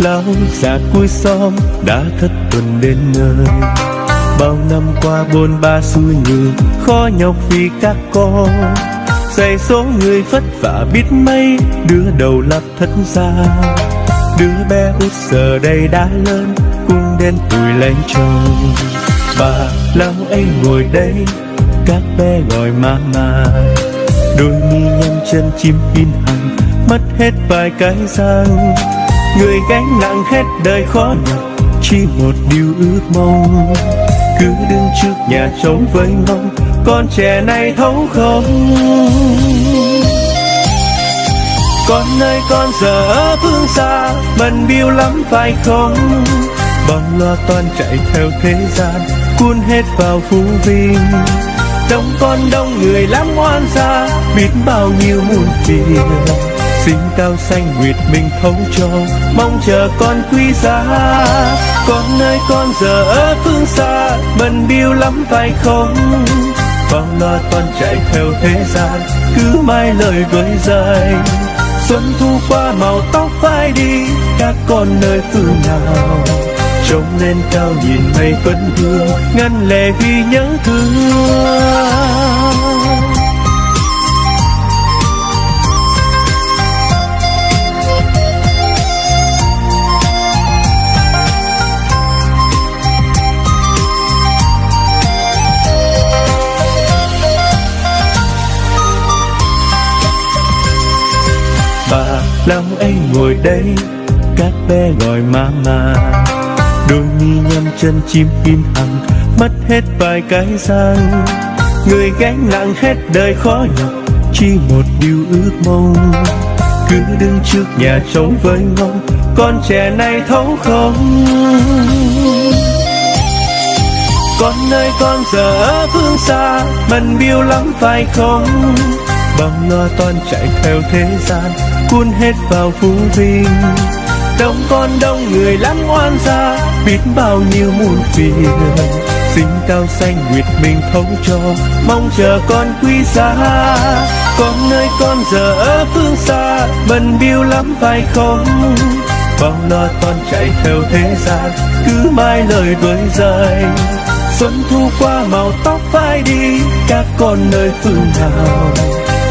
lão già cuối xóm đã thất tuần đến nơi. Bao năm qua bôn ba xui ngược khó nhọc vì các con. Dạy số người vất vả biết mấy, đứa đầu lập thất gia đứa bé út giờ đây đã lớn, cũng đến tuổi lấy chồng bà lão ấy ngồi đây, các bé gọi mama đôi mi nhăn chân chim in hằng mất hết vài cái răng người gánh nặng hết đời khó nhọc, chỉ một điều ước mong. Cứ đứng trước nhà trống với mong, con trẻ này thấu không. Con ơi, con giờ ở phương xa, bận biêu lắm phải không? Bao lo toan chạy theo thế gian, cuốn hết vào phú vinh. Đông con đông người lắm oan gia, biết bao nhiêu muôn phiền sinh cao xanh nguyệt mình thấu cho. Mong chờ con quý giá. Con ơi con giờ ở phương xa bận biêu lắm phải không? Bao lo toàn chạy theo thế gian, cứ mai lời với dài xuân thu qua màu tóc phai đi, các con nơi phương nào? Trông lên cao nhìn mây vẫn hương ngăn lệ vì nhớ thương. Lòng anh ngồi đây các bé gọi mama đôi mi nhăn chân chim im hằng mất hết vài cái răng. Người gánh nặng hết đời khó nhọc, chỉ một điều ước mong. Cứ đứng trước nhà trống với ngóng con trẻ này thấu không. Con ơi con giờ ở phương xa, bận biêu lắm phải không? Bằng lo toan chạy theo thế gian cuốn hết vào phú vinh. Đông con đông người lắm oan gia, biết bao nhiêu muôn phiền. Sinh cao xanh nguyệt mình thấu cho, mong chờ con quý giá. Con nơi con giờ ở phương xa, Bần biêu lắm phải không bao lo con chạy theo thế gian, cứ mai lời đuổi dài xuân thu qua màu tóc phai đi, các con nơi phương nào?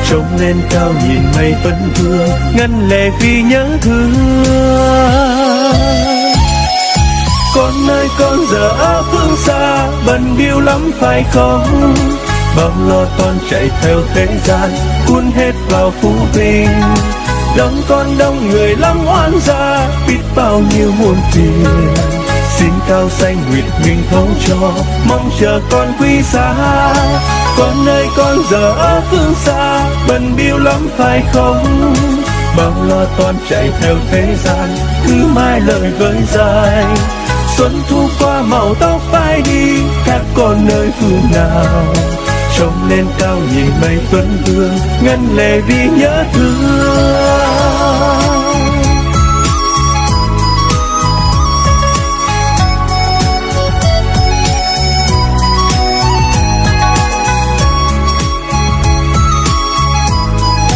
Trông lên cao nhìn mây vẫn vương ngăn lệ vì nhớ thương. Con ơi, con giờ ở phương xa, bận biêu lắm phải không? Bao lo toan chạy theo thế gian, cuốn hết vào phú vinh. Đông con đông người lắm oan gia, biết bao nhiêu muôn phiền. Xin cao xanh nguyệt mình thấu cho, mong chờ con quý giá con ơi con giờ ở phương xa, bận biêu lắm phải không? Bao lo toan chạy theo thế gian, cứ mai lời với dài. Xuân thu qua màu tóc phai đi các con nơi phương nào? Trông lên cao nhìn mây tuấn vương, ngân lệ vì nhớ thương.